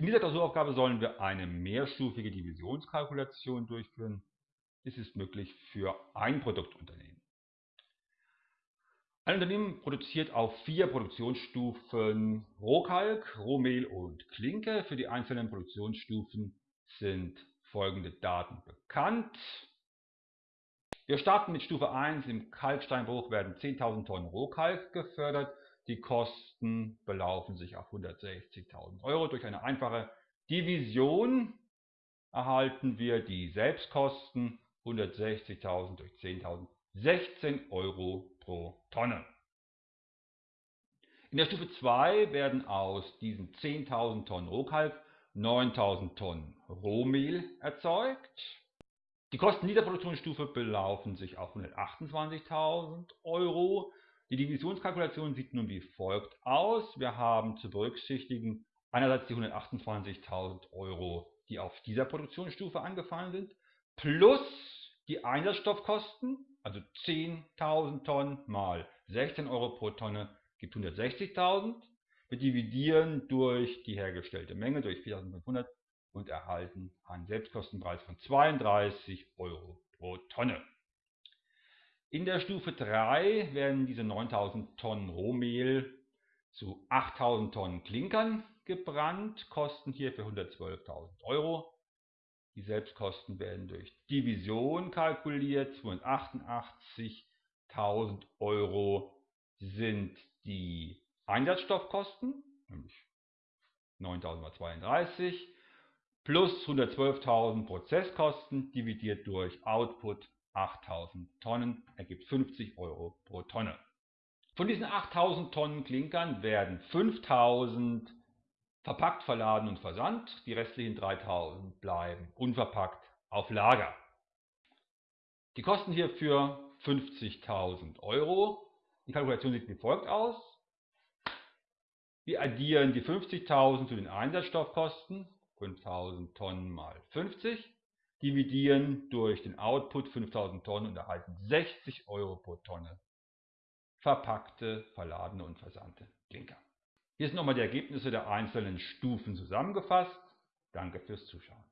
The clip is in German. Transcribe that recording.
In dieser Klausuraufgabe sollen wir eine mehrstufige Divisionskalkulation durchführen. Dies ist möglich für ein Produktunternehmen. Ein Unternehmen produziert auf vier Produktionsstufen Rohkalk, Rohmehl und Klinke. Für die einzelnen Produktionsstufen sind folgende Daten bekannt. Wir starten mit Stufe 1. Im Kalksteinbruch werden 10.000 Tonnen Rohkalk gefördert. Die Kosten belaufen sich auf 160.000 Euro. Durch eine einfache Division erhalten wir die Selbstkosten 160.000 durch 10.000 16 Euro pro Tonne. In der Stufe 2 werden aus diesen 10.000 Tonnen Rohkalk 9.000 Tonnen Rohmehl erzeugt. Die Kosten dieser Produktionsstufe belaufen sich auf 128.000 Euro. Die Divisionskalkulation sieht nun wie folgt aus. Wir haben zu berücksichtigen einerseits die 128.000 Euro, die auf dieser Produktionsstufe angefallen sind, plus die Einsatzstoffkosten, also 10.000 Tonnen mal 16 Euro pro Tonne gibt 160.000. Wir dividieren durch die hergestellte Menge, durch 4.500 und erhalten einen Selbstkostenpreis von 32 Euro pro Tonne. In der Stufe 3 werden diese 9000 Tonnen Rohmehl zu 8000 Tonnen Klinkern gebrannt, kosten hierfür 112.000 Euro. Die Selbstkosten werden durch Division kalkuliert. 288.000 Euro sind die Einsatzstoffkosten, nämlich 9.000 mal 32, plus 112.000 Prozesskosten dividiert durch Output 8000 Tonnen ergibt 50 Euro pro Tonne. Von diesen 8000 Tonnen Klinkern werden 5000 verpackt, verladen und versandt. Die restlichen 3000 bleiben unverpackt auf Lager. Die Kosten hierfür 50.000 Euro. Die Kalkulation sieht wie folgt aus. Wir addieren die 50.000 zu den Einsatzstoffkosten, 5000 Tonnen mal 50 dividieren durch den Output 5000 Tonnen und erhalten 60 Euro pro Tonne verpackte, verladene und versandte Klinker. Hier sind nochmal die Ergebnisse der einzelnen Stufen zusammengefasst. Danke fürs Zuschauen.